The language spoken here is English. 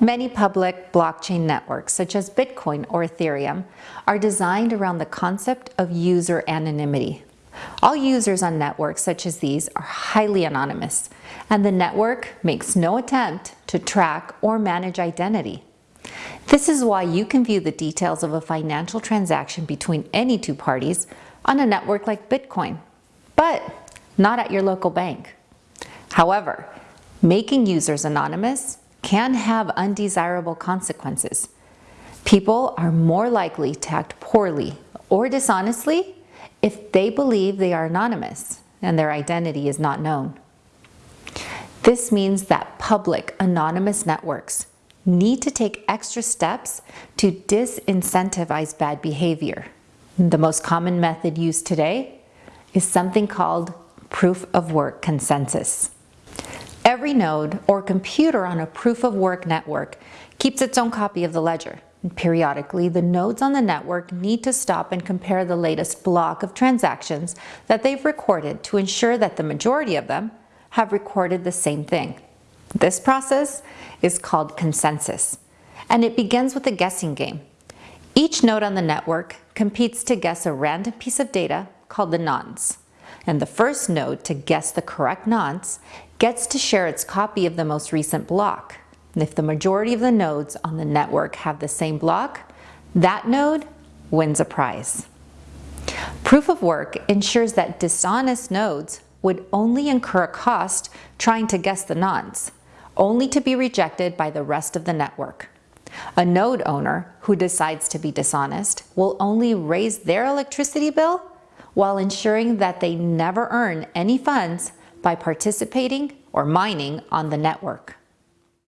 Many public blockchain networks, such as Bitcoin or Ethereum, are designed around the concept of user anonymity. All users on networks such as these are highly anonymous, and the network makes no attempt to track or manage identity. This is why you can view the details of a financial transaction between any two parties on a network like Bitcoin, but not at your local bank. However, making users anonymous can have undesirable consequences. People are more likely to act poorly or dishonestly if they believe they are anonymous and their identity is not known. This means that public anonymous networks need to take extra steps to disincentivize bad behavior. The most common method used today is something called proof of work consensus. Every node or computer on a proof of work network keeps its own copy of the ledger. Periodically, the nodes on the network need to stop and compare the latest block of transactions that they've recorded to ensure that the majority of them have recorded the same thing. This process is called consensus, and it begins with a guessing game. Each node on the network competes to guess a random piece of data called the nonce and the first node to guess the correct nonce gets to share its copy of the most recent block. And if the majority of the nodes on the network have the same block, that node wins a prize. Proof of work ensures that dishonest nodes would only incur a cost trying to guess the nonce, only to be rejected by the rest of the network. A node owner who decides to be dishonest will only raise their electricity bill while ensuring that they never earn any funds by participating or mining on the network.